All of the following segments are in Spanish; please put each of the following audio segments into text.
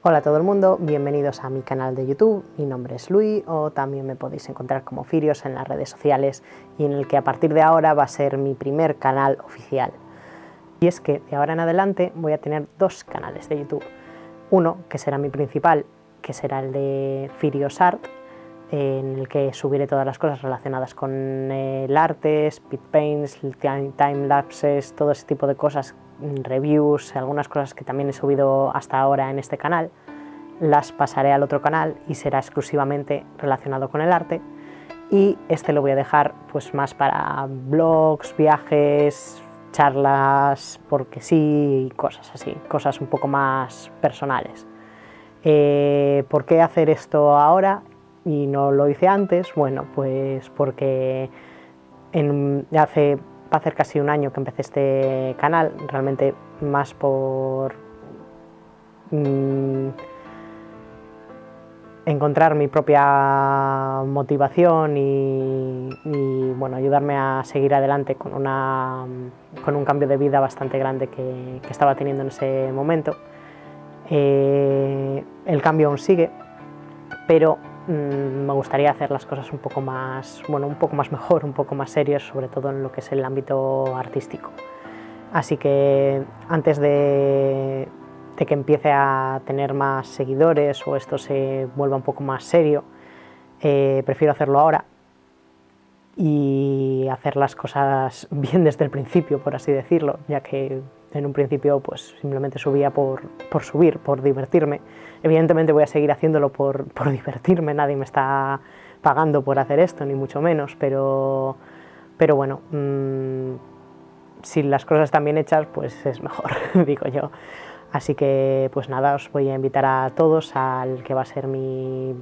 Hola a todo el mundo, bienvenidos a mi canal de YouTube, mi nombre es Luis o también me podéis encontrar como Firios en las redes sociales y en el que a partir de ahora va a ser mi primer canal oficial. Y es que de ahora en adelante voy a tener dos canales de YouTube. Uno que será mi principal, que será el de Firios Art, en el que subiré todas las cosas relacionadas con el arte, speed paints, time lapses, todo ese tipo de cosas reviews, algunas cosas que también he subido hasta ahora en este canal, las pasaré al otro canal y será exclusivamente relacionado con el arte y este lo voy a dejar pues más para blogs, viajes, charlas, porque sí, cosas así, cosas un poco más personales. Eh, ¿Por qué hacer esto ahora y no lo hice antes? Bueno, pues porque hace va a hacer casi un año que empecé este canal, realmente más por mm, encontrar mi propia motivación y, bueno, ayudarme a seguir adelante con, una, con un cambio de vida bastante grande que, estaba teniendo en ese momento. Eh, el cambio aún sigue, pero Mm, me gustaría hacer las cosas un poco más, bueno, un poco más mejor, un poco más serias, sobre todo en lo que es el ámbito artístico. Así que antes de, que empiece a tener más seguidores o esto se vuelva un poco más serio, eh, prefiero hacerlo ahora y hacer las cosas bien desde el principio, por así decirlo, ya que en un principio pues simplemente subía por, por subir, por divertirme. Evidentemente voy a seguir haciéndolo por, por, divertirme, nadie me está pagando por hacer esto, ni mucho menos, pero, pero bueno, mmm, si las cosas están bien hechas, pues es mejor, digo yo. Así que pues nada, os voy a invitar a todos al que va a ser mi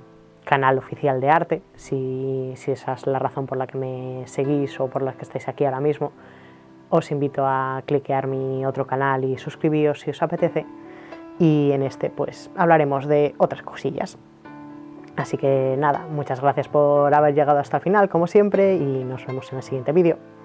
canal oficial de arte, si, si esa es la razón por la que me seguís o por la que estáis aquí ahora mismo, os invito a cliquear mi otro canal y suscribíos si os apetece y en este pues hablaremos de otras cosillas. Así que nada, muchas gracias por haber llegado hasta el final como siempre y nos vemos en el siguiente vídeo.